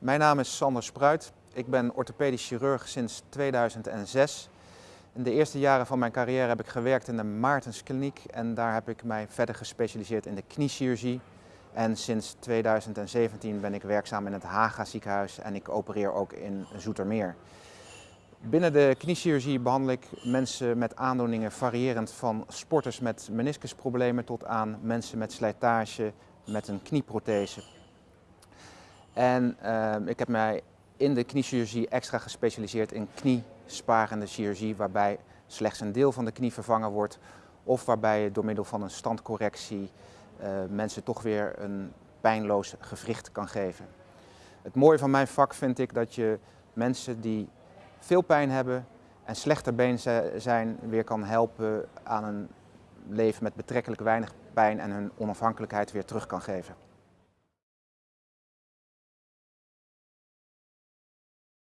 Mijn naam is Sander Spruit. Ik ben orthopedisch chirurg sinds 2006. In de eerste jaren van mijn carrière heb ik gewerkt in de Maartenskliniek en daar heb ik mij verder gespecialiseerd in de kniechirurgie. En sinds 2017 ben ik werkzaam in het Haga ziekenhuis en ik opereer ook in Zoetermeer. Binnen de kniechirurgie behandel ik mensen met aandoeningen variërend van sporters met meniscusproblemen tot aan mensen met slijtage met een knieprothese. En uh, ik heb mij in de kniechirurgie extra gespecialiseerd in kniesparende chirurgie, waarbij slechts een deel van de knie vervangen wordt of waarbij je door middel van een standcorrectie uh, mensen toch weer een pijnloos gewricht kan geven. Het mooie van mijn vak vind ik dat je mensen die veel pijn hebben en slechter been zijn weer kan helpen aan een leven met betrekkelijk weinig pijn en hun onafhankelijkheid weer terug kan geven.